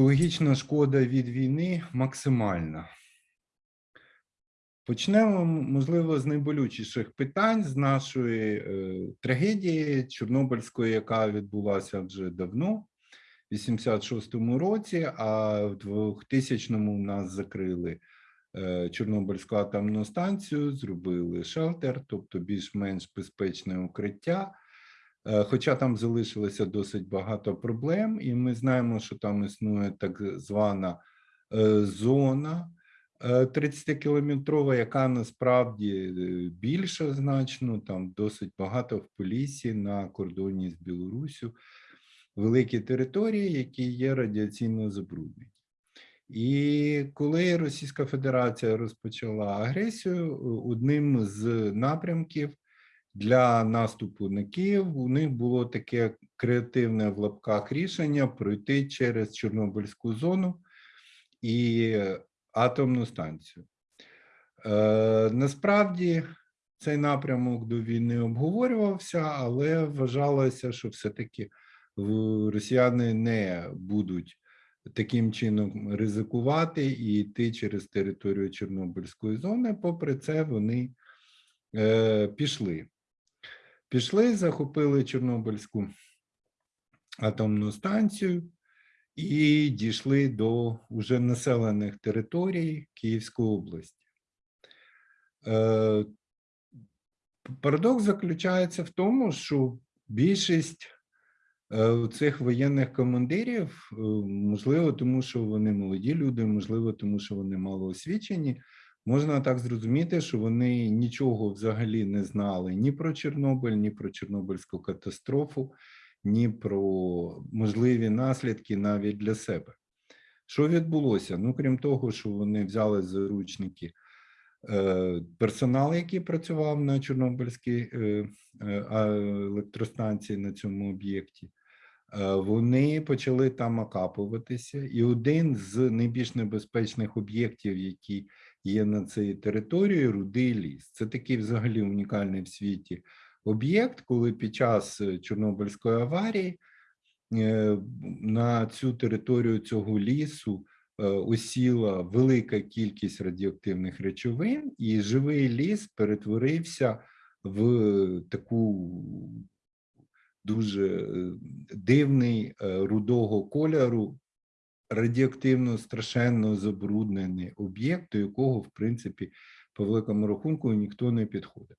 Екологічна шкода від війни максимальна. Почнемо, можливо, з найболючіших питань з нашої е, трагедії Чорнобильської, яка відбулася вже давно, в 86-му році, а в 2000-му нас закрили е, Чорнобильську атомну станцію, зробили шелтер, тобто більш-менш безпечне укриття. Е, Хоча там залишилося досить багато проблем, і ми знаємо, що там існує так звана е, зона 30-кілометрова, яка насправді е, більша значно, там досить багато в Поліссі на кордоні з Білоруссю, великі території, які є радіаційно забруднені. І коли Російська Федерація розпочала агресію, одним з напрямків для наступу на Київ у них було таке креативне в лапках рішення пройти через Чорнобильську зону і атомну станцію. Е, насправді цей напрямок до війни обговорювався, але вважалося, що все-таки росіяни не будуть таким чином ризикувати і йти через територію Чорнобильської зони. Попри це, вони е, пішли. Пішли, захопили Чорнобильську атомну станцію і дійшли до уже населених територій Київської області. Е, Парадокс заключається в тому, що більшість е, цих воєнних командирів, е, можливо, тому що вони молоді люди, можливо, тому що вони малоосвічені, можна так зрозуміти, що вони нічого взагалі не знали ні про Чорнобиль, ні про Чорнобильську катастрофу, ні про можливі наслідки навіть для себе. Що відбулося? Ну, крім того, що вони взяли заручники е, персонал, який працював на Чорнобильській е, е, електростанції на цьому об'єкті, вони почали там окапуватися. І один з найбільш небезпечних об'єктів, які є на цій території, рудий ліс. Це такий взагалі унікальний в світі об'єкт, коли під час е, Чорнобильської аварії е, на цю територію цього лісу е, осіла велика кількість радіоактивних речовин, і живий ліс перетворився в таку дуже дивний рудого кольору, радіоактивно страшенно забруднений об'єкт, до якого, в принципі, по великому рахунку ніхто не підходив.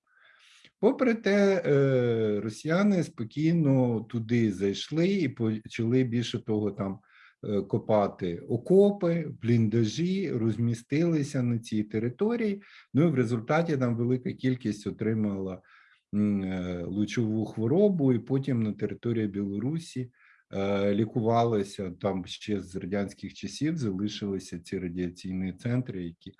Попри те, е, росіяни спокійно туди зайшли і почали більше того там е, копати окопи, бліндажі, розмістилися на цій території. Ну і в результаті там велика кількість отримала е, лучову хворобу, і потім на території Білорусі лікувалися там ще з радянських часів. Залишилися ці радіаційні центри, які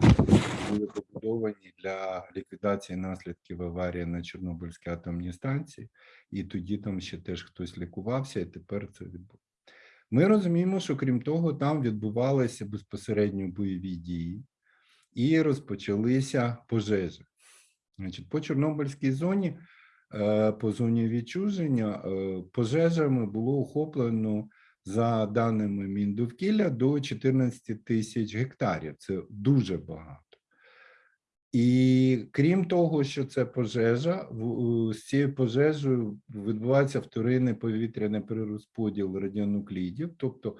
були побудовані для ліквідації наслідків аварії на Чорнобильській атомній станції, і тоді там ще теж хтось лікувався, і тепер це відбулося. Ми розуміємо, що крім того, там відбувалися безпосередньо бойові дії і розпочалися пожежі. Значить, по Чорнобильській зоні, е, по зоні відчуження, е, пожежами було охоплено за даними Міндовкілля до 14 тисяч гектарів. Це дуже багато. І крім того, що це пожежа, з цією пожежею відбувається вторинний повітряний перерозподіл радіонуклідів, тобто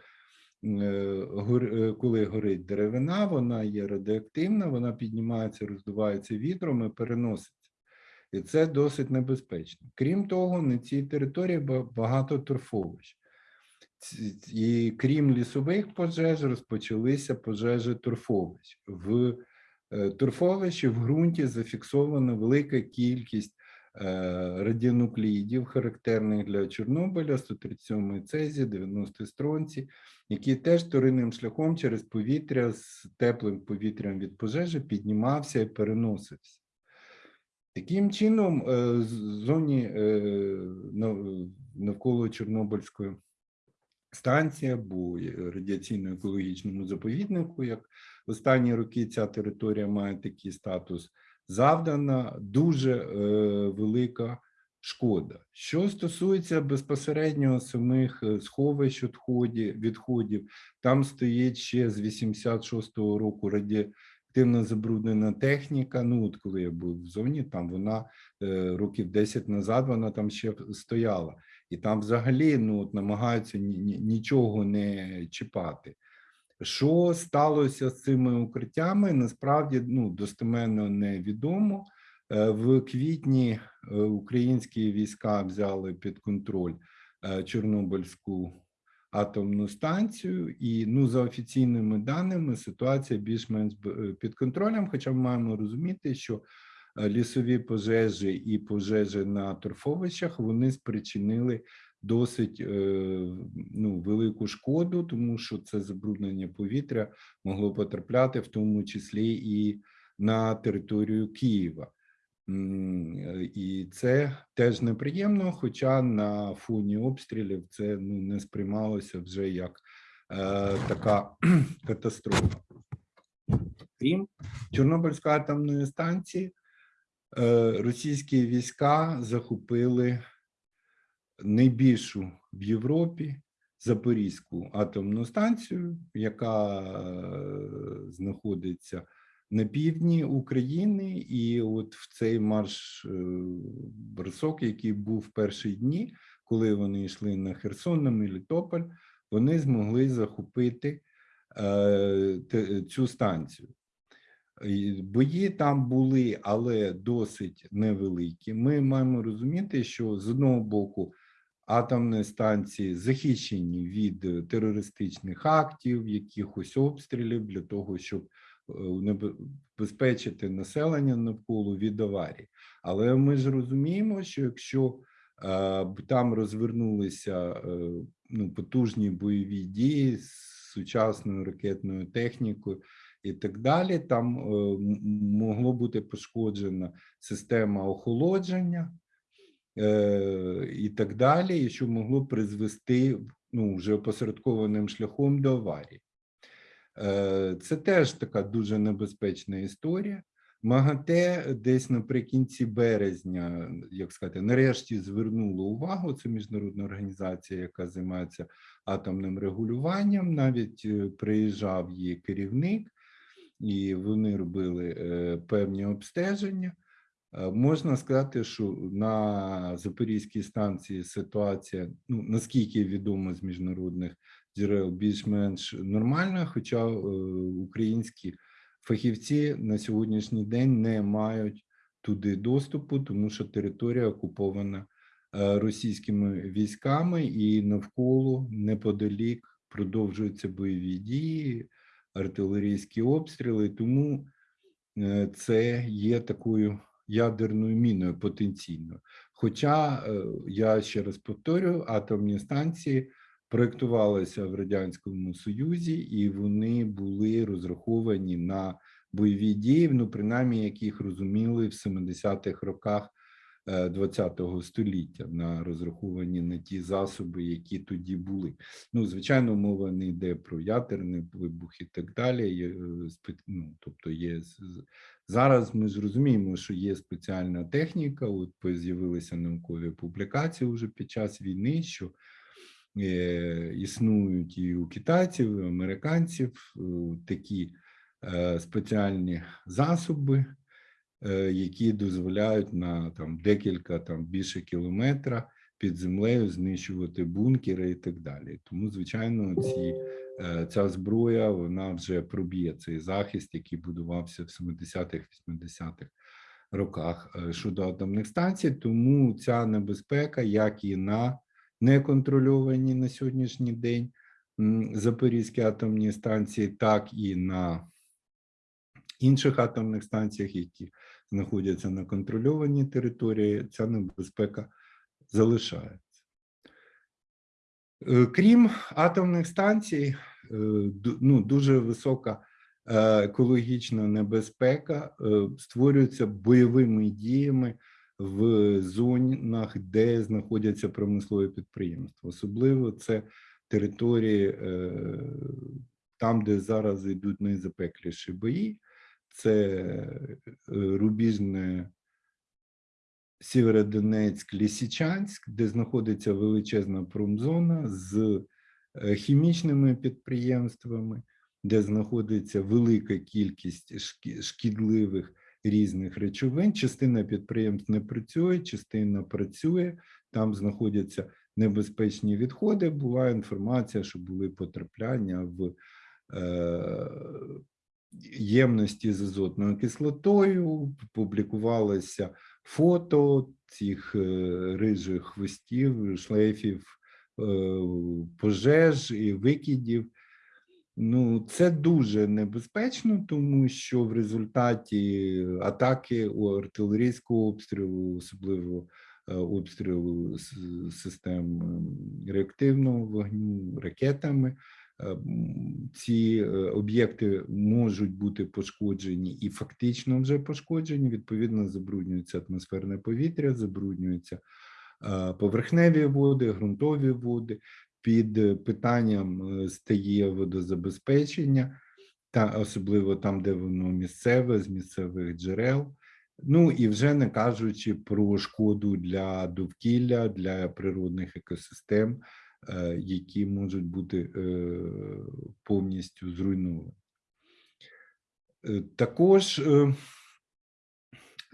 е, е, коли горить деревина, вона є радіоактивна, вона піднімається, роздувається вітром і переноситься. І це досить небезпечно. Крім того, на цій території багато торфовищ. І крім лісових пожеж, розпочалися пожежі торфовищ. В е, торфовищі в ґрунті зафіксована велика кількість е, радіонуклідів, характерних для Чорнобиля, 137 цезі, 90 стронці, які теж вторинним шляхом через повітря з теплим повітрям від пожежі піднімався і переносився. Таким чином, е, зоні е, навколо Чорнобильської станції або е, радіаційно-екологічному заповіднику, як останні роки ця територія має такий статус, завдана дуже велика шкода. Що стосується безпосередньо самих сховищ відходів, відходів, там стоїть ще з 86-го року радіоактивно забруднена техніка. Ну, от коли я був в зоні, там вона е, років 10 назад вона там ще стояла. І там взагалі ну, от намагаються ні- ні- нічого не чіпати. Що сталося з цими укриттями? Насправді ну, достеменно невідомо. Е, В квітні е, українські війська взяли під контроль Чорнобильську атомну станцію, і ну, за офіційними даними ситуація більш-менш е, під контролем. Хоча ми маємо розуміти, що е, лісові пожежі і пожежі на торфовищах вони спричинили досить е, ну, велику шкоду, тому що це забруднення повітря могло потрапляти, в тому числі і на територію Києва. Е, І це теж неприємно, хоча на фоні обстрілів це ну, не сприймалося вже як е, така катастрофа. Крім Чорнобильської атомної станції, е, російські війська захопили найбільшу в Європі Запорізьку атомну станцію, яка е, знаходиться на півдні України, і от в цей марш е, бросок, який був в перші дні, коли вони йшли на Херсон, на Мелітополь, вони змогли захопити е, цю станцію. Бої там були, але досить невеликі. Ми маємо розуміти, що з одного боку атомні станції захищені від е, терористичних актів, якихось обстрілів для того, щоб е, населення навколо від аварій. Але ми ж розуміємо, що якщо е, там розвернулися е, ну, потужні бойові дії з сучасною ракетною технікою і так далі, там е, могло бути пошкоджена система охолодження і так далі, і що могло призвести ну, вже опосередкованим шляхом до аварії. Е, Це теж така дуже небезпечна історія. МАГАТЕ десь наприкінці березня, як сказати, нарешті звернуло увагу. Це міжнародна організація, яка займається атомним регулюванням. Навіть е, приїжджав її керівник, і вони робили е, певні обстеження. Можна сказати, що на Запорізькій станції ситуація, ну наскільки відомо з міжнародних джерел, більш-менш нормальна, хоча е, українські фахівці на сьогоднішній день не мають туди доступу, тому що територія окупована е, російськими військами, і навколо неподалік продовжуються бойові дії, артилерійські обстріли. Тому е, це є такою ядерною міною потенційною. Хоча я ще раз повторюю, атомні станції проєктувалися в радянському союзі, і вони були розраховані на бойові дії, ну принаймні, як їх розуміли в 70-х роках ХХ століття, на розраховані на ті засоби, які тоді були. Ну, звичайно, мова не йде про ядерний вибух і так далі. Е, ну, тобто є зараз. Ми ж розуміємо, що є спеціальна техніка. От з'явилися наукові публікації вже під час війни, що е, існують і у китайців, і у американців е, такі е, спеціальні засоби, е, які дозволяють на там декілька там більше кілометра під землею знищувати бункери і так далі. Тому, звичайно, ці, е, ця зброя вона вже проб'є цей захист, який будувався в 70-х, 80-х роках е, щодо атомних станцій. Тому ця небезпека, як і на неконтрольовані на сьогоднішній день Запорізькі атомні станції, так і на інших атомних станціях, які знаходяться на контрольованій території, ця небезпека залишається. Е, Крім атомних станцій, е, ну, дуже висока е, екологічна небезпека створюється бойовими діями в зонах, де знаходяться промислові підприємства. Особливо це території е, там, де зараз йдуть найзапекліші бої, це е, рубіжне Сєвєродонецьк, Лісічанськ, де знаходиться величезна промзона з е, хімічними підприємствами, де знаходиться велика кількість шкідливих різних речовин. Частина підприємств не працює, частина працює. Там знаходяться небезпечні відходи. Була інформація, що були потрапляння в е, ємності з азотною кислотою. Публікувалося фото цих е, рижих хвостів, шлейфів е, пожеж і викидів. Ну, це дуже небезпечно, тому що в результаті атаки у артилерійського обстрілу, особливо е, обстрілу систем ем, реактивного вогню ракетами, е, ці е, об'єкти можуть бути пошкоджені і фактично вже пошкоджені. Відповідно, забруднюється атмосферне повітря, забруднюються е, поверхневі води, ґрунтові води. Під е, питанням е, стає водозабезпечення, та особливо там, де воно місцеве, з місцевих джерел. Ну і вже не кажучи про шкоду для довкілля, для природних екосистем, е, які можуть бути повністю зруйновані. Також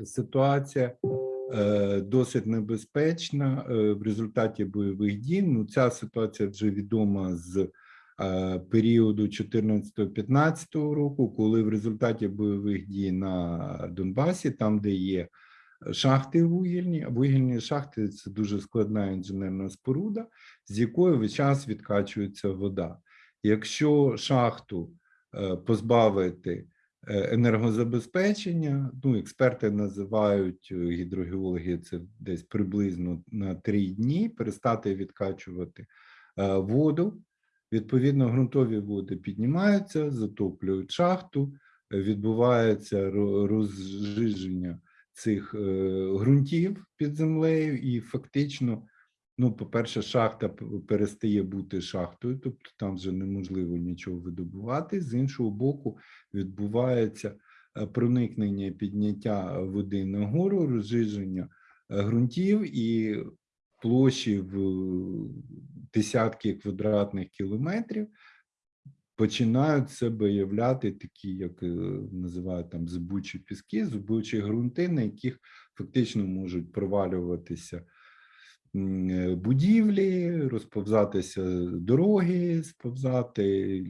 ситуація досить небезпечна е, в результаті бойових дій. Ну, ця ситуація вже відома з е, періоду 14-15 року, коли в результаті бойових дій на Донбасі, там, де є шахти вугільні, вугільні шахти це дуже складна інженерна споруда, з якої весь час відкачується вода. Якщо шахту е, позбавити е, енергозабезпечення. Ну, експерти називають е, гідрогеологи це десь приблизно на три дні перестати відкачувати е, воду. Відповідно, ґрунтові води піднімаються, затоплюють шахту, е, відбувається розжиження цих е, ґрунтів під землею, і фактично, ну, по-перше, шахта перестає бути шахтою, тобто там вже неможливо нічого видобувати. З іншого боку, відбувається е, проникнення і підняття води нагору, розжиження е, ґрунтів і площі в е, десятки квадратних кілометрів починають себе являти такі, як називають там зубучі піски, зубучі ґрунти, на яких фактично можуть провалюватися будівлі, розповзатися дороги, сповзати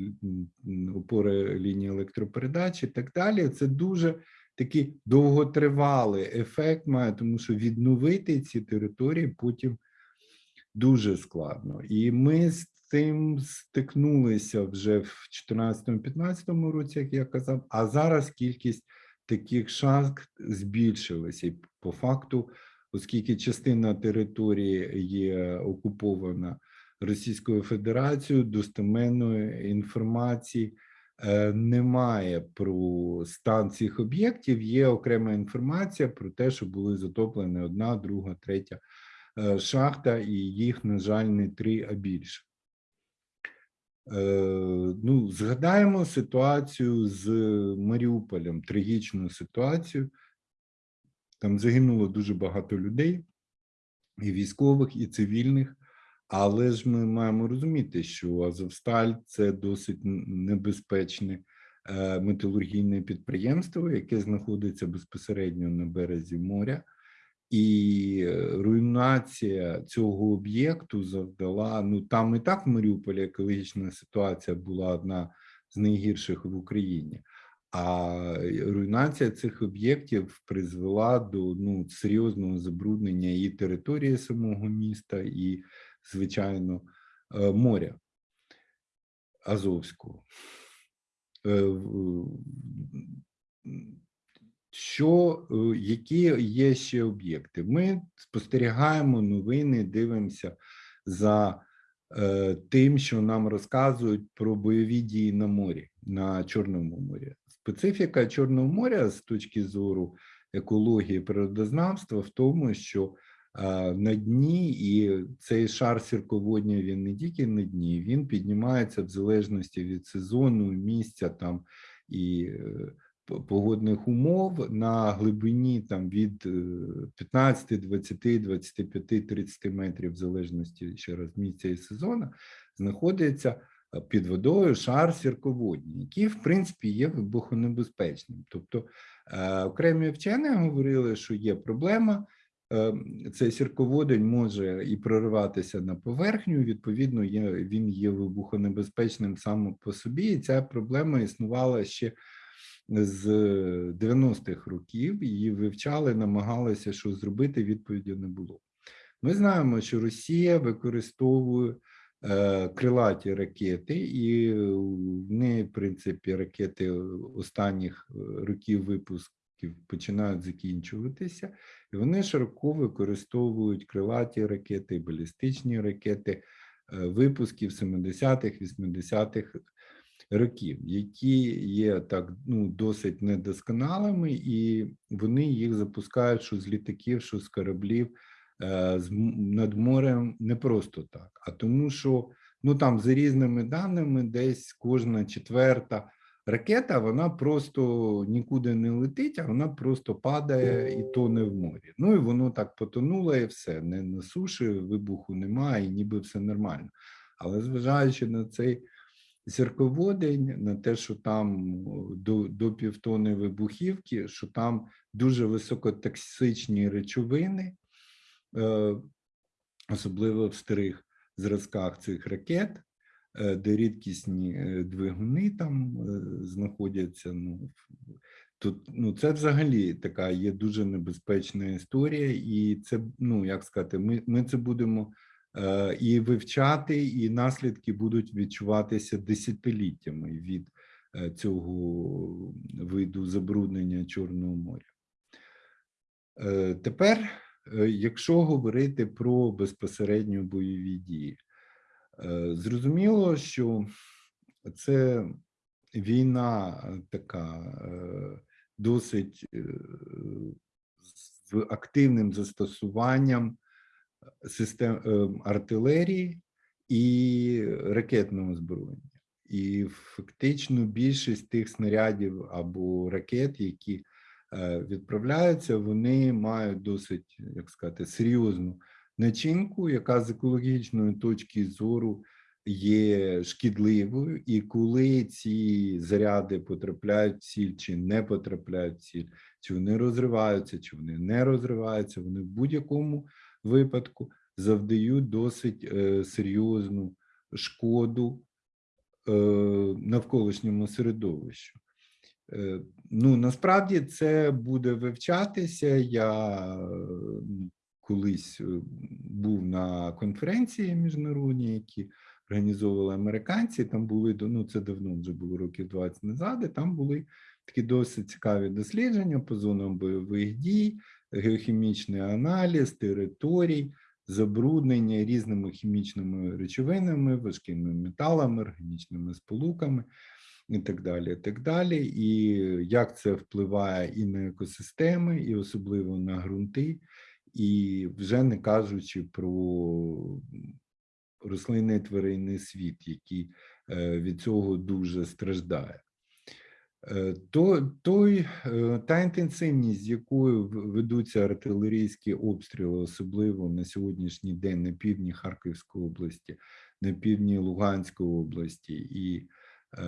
опори лінії електропередач і так далі. Це дуже такий довготривалий ефект має, тому що відновити ці території потім дуже складно. І ми з цим стикнулися вже в 2014-2015 році, як я казав, а зараз кількість таких шахт збільшилася. І по факту, оскільки частина території є окупована Російською Федерацією, достеменної інформації е, немає про стан цих об'єктів. Є окрема інформація про те, що були затоплені одна, друга, третя е, шахта, і їх, на жаль, не три, а більше. Е, Ну, згадаємо ситуацію з Маріуполем, трагічну ситуацію. Там загинуло дуже багато людей, і військових, і цивільних. Але ж ми маємо розуміти, що Азовсталь це досить небезпечне е, металургійне підприємство, яке знаходиться безпосередньо на березі моря. І е, руйнація цього об'єкту завдала. Ну там і так в Маріуполі екологічна ситуація була одна з найгірших в Україні. А руйнація цих об'єктів призвела до ну, серйозного забруднення і території самого міста, і, звичайно, е, моря Азовського. Е, Що, е, які є ще об'єкти? Ми спостерігаємо новини, дивимося за тим, що нам розказують про бойові дії на морі, на Чорному морі. Специфіка Чорного моря з точки зору екології природознавства в тому, що е, на дні і цей шар сірководня він не тільки на дні, він піднімається в залежності від сезону, місця там і е, погодних умов на глибині там від е, 15, 20, 25, 30 метрів, в залежності ще раз місця і сезону, знаходиться е, під водою шар сірководній, який, в принципі, є вибухонебезпечним. Тобто е, окремі вчені говорили, що є проблема. е, Цей сірководень може і прориватися на поверхню. Відповідно, він є вибухонебезпечним сам по собі. І ця проблема існувала ще з 90-х років. Її вивчали, намагалися щось зробити. Відповіді не було. Ми знаємо, що Росія використовує е, крилаті ракети, і в неї, в принципі, ракети останніх е, років випусків починають закінчуватися, і вони широко використовують крилаті ракети, балістичні ракети е, випусків 70-х, 80-х років, які є так ну досить недосконалими, і вони їх запускають що з літаків, що з кораблів е, з над морем не просто так, а тому, що ну там за різними даними, десь кожна четверта ракета, вона просто нікуди не летить, а вона просто падає і тоне в морі. Ну і воно так потонуло, і все. Не на суші, вибуху немає, і ніби все нормально. Але зважаючи на цей зірководень, на те, що там до, до півтони вибухівки, що там дуже високотоксичні речовини, е, особливо в старих зразках цих ракет, е, де рідкісні е, двигуни там знаходяться. Ну, тут ну, це взагалі така є дуже небезпечна історія, і це, ну як сказати, ми, ми це будемо і вивчати, і наслідки будуть відчуватися десятиліттями від е, цього виду забруднення Чорного моря. Е, Тепер, е, якщо говорити про безпосередньо бойові дії, е, зрозуміло, що це війна е, така е, досить е, з активним застосуванням систем е, артилерії і ракетного озброєння. І фактично більшість тих снарядів або ракет, які е, відправляються, вони мають досить, як сказати, серйозну начинку, яка з екологічної точки зору є шкідливою, і коли ці заряди потрапляють в ціль чи не потрапляють в ціль, чи вони розриваються, чи вони не розриваються, вони в будь-якому випадку завдають досить е, серйозну шкоду е, навколишньому середовищу. Е, ну, насправді це буде вивчатися. Я колись був на конференції міжнародній, які організовували американці. Там були ну це давно вже було років 20 назад. І там були такі досить цікаві дослідження по зонам бойових дій, геохімічний аналіз територій, забруднення різними хімічними речовинами, важкими металами, органічними сполуками і так далі. І так далі. І як це впливає і на екосистеми, і особливо на ґрунти, і вже не кажучи про рослинний тваринний світ, який е, від цього дуже страждає. Е, То, той, е, та інтенсивність, з якою ведуться артилерійські обстріли, особливо на сьогоднішній день на півдні Харківської області, на півдні Луганської області і е,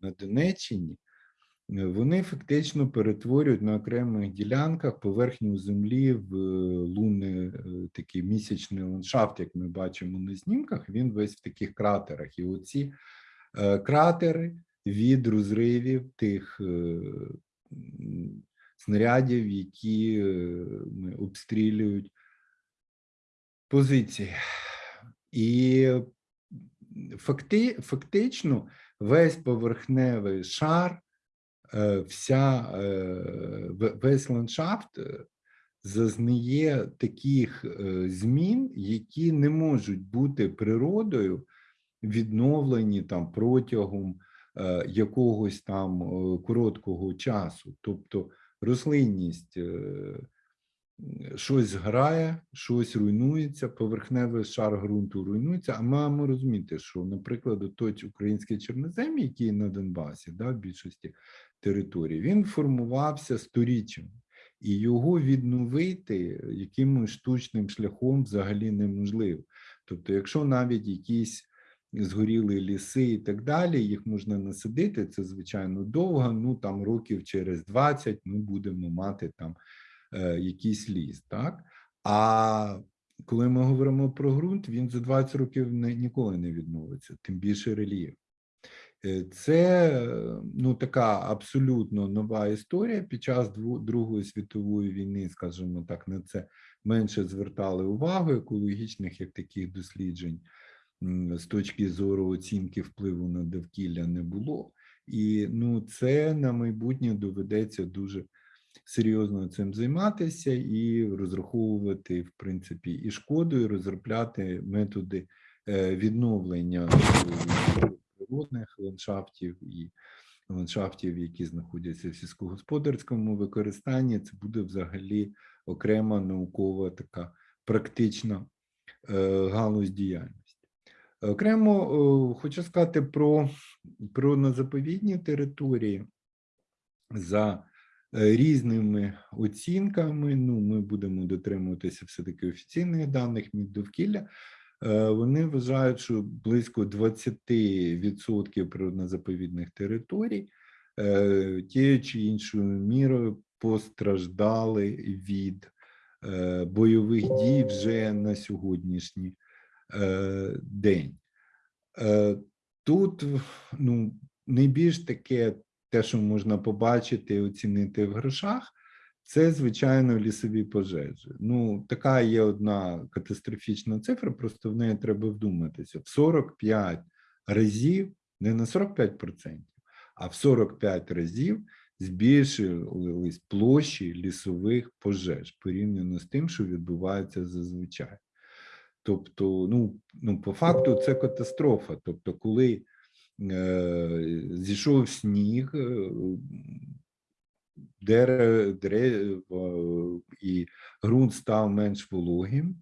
на Донеччині, е, вони фактично перетворюють на окремих ділянках поверхню землі в лунний е, такий місячний ландшафт, як ми бачимо на знімках, він весь в таких кратерах. І оці е, кратери від розривів тих е, снарядів, які е, обстрілюють позиції. І факти, фактично весь поверхневий шар, е, вся, весь ландшафт зазнає таких змін, які не можуть бути природою відновлені там протягом якогось там е, короткого часу. Тобто рослинність е, щось грає, щось руйнується, поверхневий шар ґрунту руйнується. А маємо розуміти, що, наприклад, той український чорнозем, який на Донбасі, да, в більшості територій, він формувався сторіччями, і його відновити якимось штучним шляхом взагалі неможливо. Тобто, якщо навіть якісь згоріли ліси і так далі, їх можна насадити, це звичайно довго. Ну там років через 20 ми будемо мати там е, якийсь ліс, так? А коли ми говоримо про ґрунт, він за 20 років не, ніколи не відновиться, тим більше рельєф. Е, Це ну така абсолютно нова історія. Під час Другої світової війни, скажімо так, на це менше звертали увагу екологічних як таких досліджень з точки зору оцінки впливу на довкілля не було. І ну, це на майбутнє доведеться дуже серйозно цим займатися і розраховувати, в принципі, і шкоду, і розробляти методи е, відновлення е, природних ландшафтів і ландшафтів, які знаходяться в сільськогосподарському використанні. Це буде взагалі окрема наукова така практична е, галузь діяльності. Окремо е, хочу сказати про природно-заповідні території за е, різними оцінками. Ну, ми будемо дотримуватися все-таки офіційних даних Міндовкілля. Е, Вони вважають, що близько 20% природно-заповідних територій тією чи іншою мірою постраждали від бойових дій вже на сьогоднішній день. Е, Тут ну, найбільш таке, те, що можна побачити і оцінити в грошах, це, звичайно, лісові пожежі. Ну, така є одна катастрофічна цифра, просто в неї треба вдуматися. В 45 разів, не на 45%, а в 45 разів збільшились площі лісових пожеж порівняно з тим, що відбувається зазвичай. Тобто, ну, ну по факту, це катастрофа. Тобто, коли е, зійшов сніг, е, дерево, дерево і ґрунт став менш вологим,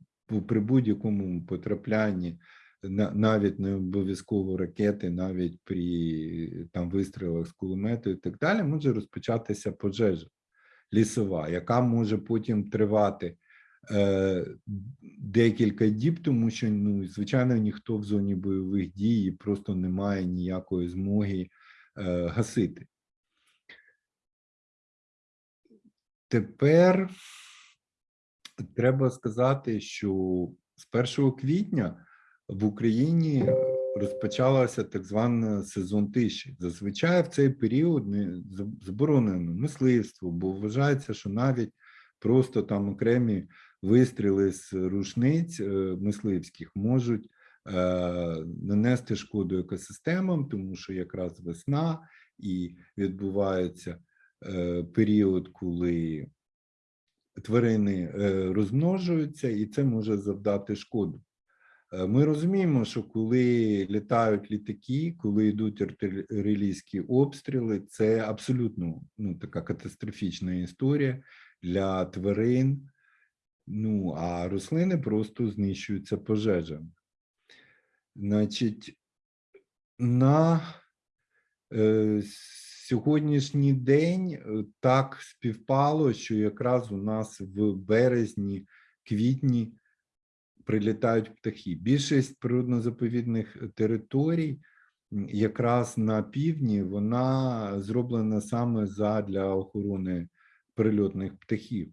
при будь-якому потраплянні на- навіть не обов'язково ракети, навіть при там вистрілах з кулемету і так далі, може розпочатися пожежа лісова, яка може потім тривати декілька діб, тому що ну, звичайно ніхто в зоні бойових дій просто не має ніякої змоги е, гасити. Тепер треба сказати, що з 1 квітня в Україні розпочалася так звана сезон тиші. Зазвичай в цей період не заборонено мисливство, бо вважається, що навіть просто там окремі вистріли з рушниць е, мисливських можуть е, нанести шкоду екосистемам, тому що якраз весна і відбувається е, період, коли тварини розмножуються, і це може завдати шкоду. Ми розуміємо, що коли літають літаки, коли йдуть артилерійські обстріли, це абсолютно ну, така катастрофічна історія для тварин. Ну, а рослини просто знищуються пожежами. Значить, на е, сьогоднішній день е, так співпало, що якраз у нас в березні, квітні прилітають птахи. Більшість природно-заповідних територій, якраз на півдні, вона зроблена саме задля охорони прильотних птахів.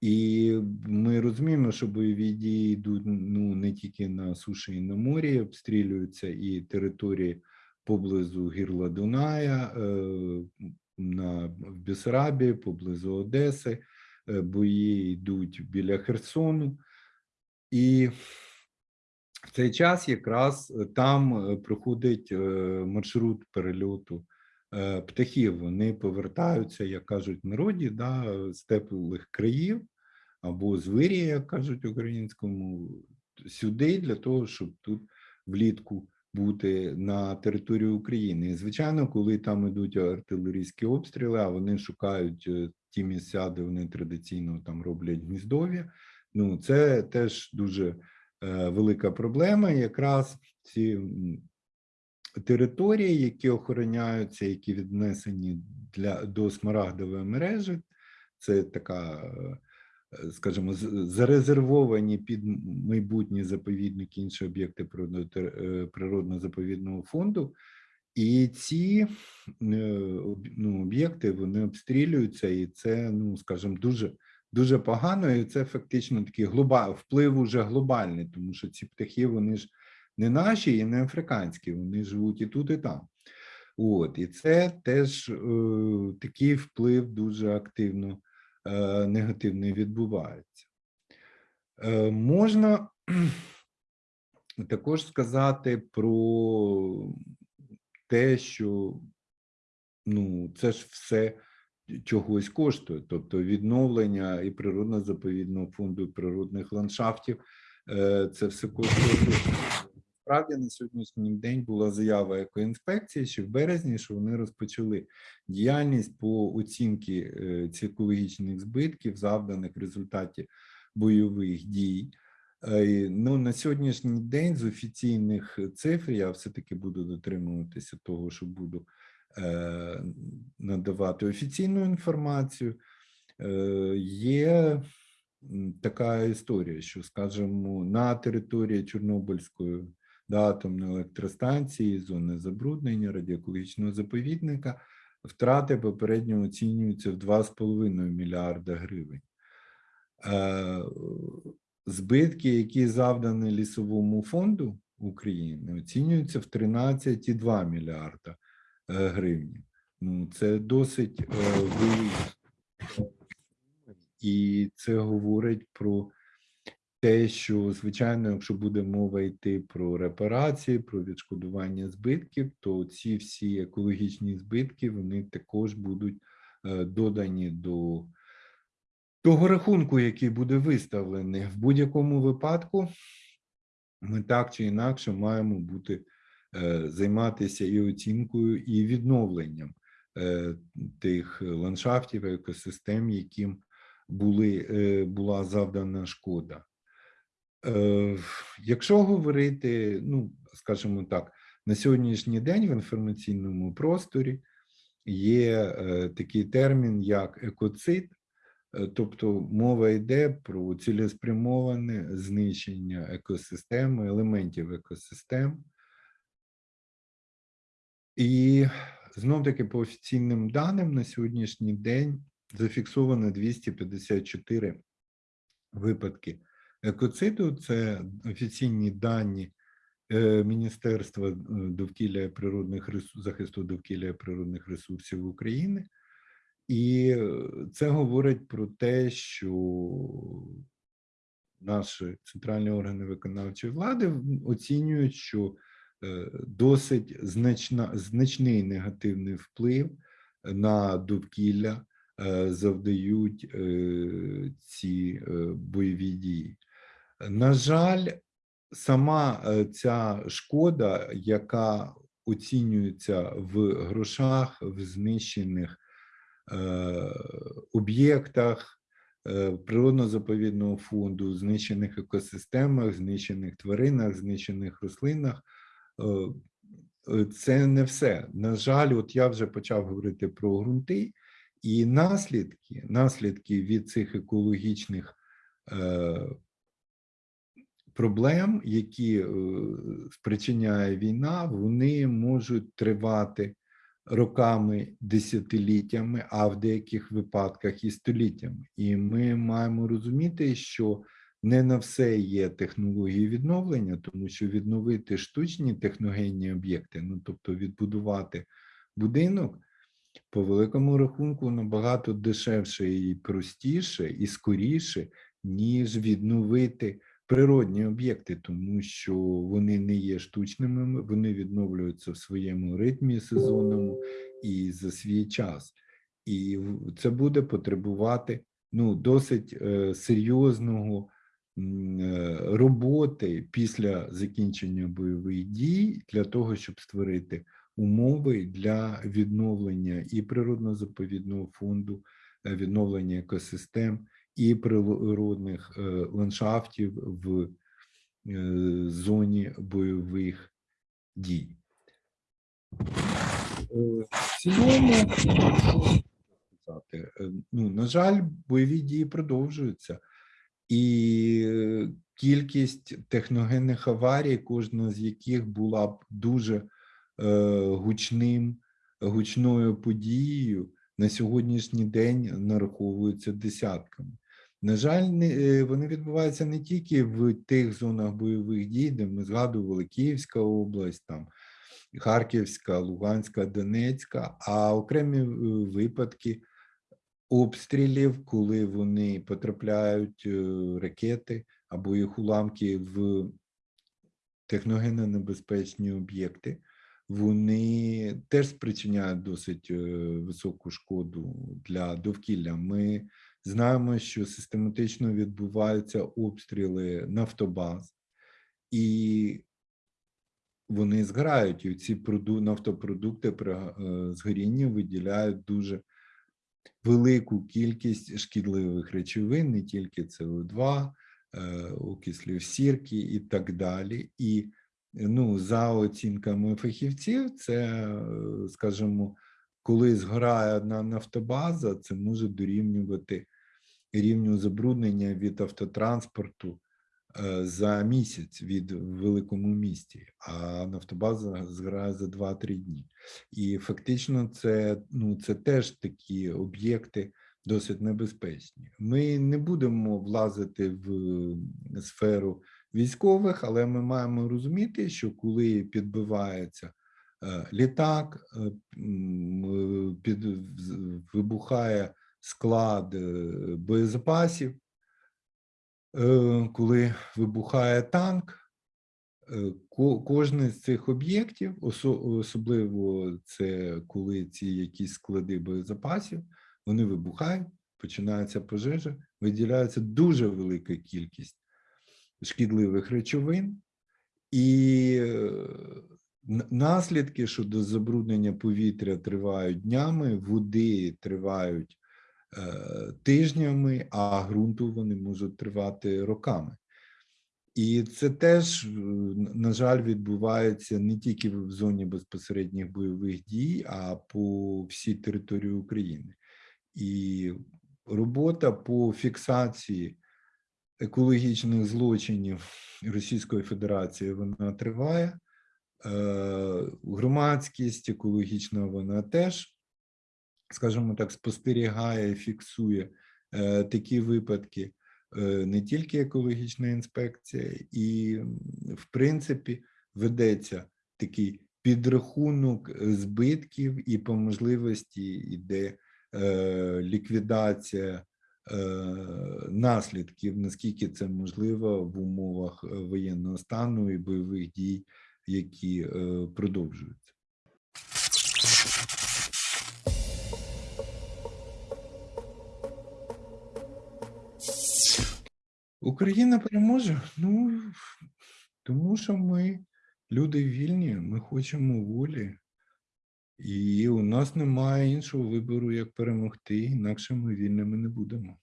І ми розуміємо, що бойові дії йдуть ну, не тільки на суші і на морі, обстрілюються і території поблизу гірла Дуная, е, на, в Бесарабії, поблизу Одеси, е, бої йдуть біля Херсону. І в цей час якраз е, там проходить маршрут перельоту птахів. Вони повертаються, як кажуть народі, да, з теплих країв або з вирія, як кажуть українському, сюди для того, щоб тут влітку бути на території України. І, звичайно, коли там ідуть артилерійські обстріли, а вони шукають е, ті місця, де вони традиційно там роблять гніздов'я. Ну, це теж дуже е, велика проблема. Якраз ці території, які охороняються, які віднесені для до смарагдової мережі, це така, е, скажімо, з- зарезервовані під майбутні заповідники, інші об'єкти е, природно-заповідного фонду. І ці е, ну, об'єкти вони обстрілюються, і це, ну скажімо, дуже дуже погано. І це фактично такий глоба, вплив уже глобальний, тому що ці птахи вони ж не наші і не африканські, вони живуть і тут, і там. От, і це теж е, такий вплив дуже активно е, негативний відбувається. Е, можна також сказати про те, що ну, це ж все чогось коштує, тобто відновлення і природно-заповідного фонду, природних ландшафтів, е, це все коштує. Грошей. Справді на сьогоднішній день була заява екоінспекції, що в березні, що вони розпочали діяльність по оцінці е, цих екологічних збитків, завданих в результаті бойових дій. Е, Ну, на сьогоднішній день з офіційних цифр я все-таки буду дотримуватися того, що буду е, надавати офіційну інформацію. Е, Є така історія, що, скажімо, на території Чорнобильської да, атомної електростанції, зони забруднення, радіоекологічного заповідника, втрати попередньо оцінюються в 2,5 мільярда гривень. Е, Збитки, які завдані лісовому фонду України, оцінюються в 13,2 мільярда е, гривень. Ну, це досить е, великі. І це говорить про те, що, звичайно, якщо буде мова йти про репарації, про відшкодування збитків, то ці всі екологічні збитки вони також будуть е, додані до того рахунку, який буде виставлений. В будь-якому випадку ми так чи інакше маємо бути е, займатися і оцінкою, і відновленням е, тих ландшафтів, екосистем, яким були, була завдана шкода. Е, Якщо говорити, ну скажімо так, на сьогоднішній день в інформаційному просторі є е, такий термін, як екоцид, Е, Тобто мова йде про цілеспрямоване знищення екосистеми, елементів екосистем. І знов таки по офіційним даним на сьогоднішній день зафіксовано 254 випадки екоциду. Це офіційні дані е, Міністерства е, довкілля природних ресурсів, захисту довкілля природних ресурсів України. І е, це говорить про те, що наші центральні органи виконавчої влади оцінюють, що досить значна, значний негативний вплив на довкілля завдають ці бойові дії. На жаль, сама е, ця шкода, яка оцінюється в грошах, в знищених е, об'єктах е, природно-заповідного фонду, знищених екосистемах, знищених тваринах, знищених рослинах. Це не все. На жаль, от я вже почав говорити про ґрунти, і наслідки, наслідки від цих екологічних проблем, які е, спричиняє війна, вони можуть тривати роками, десятиліттями, а в деяких випадках і століттями. І ми маємо розуміти, що не на все є технології відновлення, тому що відновити штучні техногенні об'єкти, ну тобто відбудувати будинок, по великому рахунку набагато дешевше і простіше, і скоріше, ніж відновити природні об'єкти, тому що вони не є штучними, вони відновлюються в своєму ритмі сезонному і за свій час. І це буде потребувати ну, досить е, серйозного е, роботи після закінчення бойових дій для того, щоб створити умови для відновлення і природно-заповідного фонду, е, відновлення екосистем і природних е, ландшафтів в е, зоні бойових дій. Е, В цілому, ну, на жаль, бойові дії продовжуються, і кількість техногенних аварій, кожна з яких була б дуже гучним, гучною подією, на сьогоднішній день нараховуються десятками. На жаль, е, вони відбуваються не тільки в тих зонах бойових дій, де ми згадували Київська область, там Харківська, Луганська, Донецька, а окремі е, випадки обстрілів, коли вони потрапляють е, ракети або їх уламки в техногенно небезпечні об'єкти, вони теж спричиняють досить високу шкоду для довкілля. Ми знаємо, що систематично відбуваються обстріли нафтобаз, і вони згорають, і ці проду- нафтопродукти при е, згорінні виділяють дуже велику кількість шкідливих речовин, не тільки СО2, е, окислів сірки і так далі. І ну, за оцінками фахівців, це, е, скажімо, коли згорає одна нафтобаза, це може дорівнювати рівню забруднення від автотранспорту е, за місяць від великому місті, а нафтобаза згорає за 2-3 дні. І фактично, це, ну, це теж такі об'єкти досить небезпечні. Ми не будемо влазити в сферу військових, але ми маємо розуміти, що коли підбивається літак, е, м, е, під, вибухає склад боєзапасів, коли вибухає танк, ко- кожне з цих об'єктів, особливо це коли ці якісь склади боєзапасів, вони вибухають, починається пожежа, виділяється дуже велика кількість шкідливих речовин, і е, наслідки щодо забруднення повітря тривають днями, води тривають е, тижнями, а ґрунту вони можуть тривати роками. І це теж, на жаль, відбувається не тільки в зоні безпосередніх бойових дій, а по всій території України. І робота по фіксації екологічних злочинів Російської Федерації вона триває. Е, Громадськість екологічна вона теж, скажімо так, спостерігає, фіксує е, такі випадки, Е, не тільки екологічна інспекція, і, в принципі, ведеться такий підрахунок збитків, і по можливості йде ліквідація наслідків, наскільки це можливо в умовах воєнного стану і бойових дій, які е, продовжуються. Україна переможе. Ну тому що ми люди вільні, ми хочемо волі, і у нас немає іншого вибору, як перемогти, інакше ми вільними не будемо.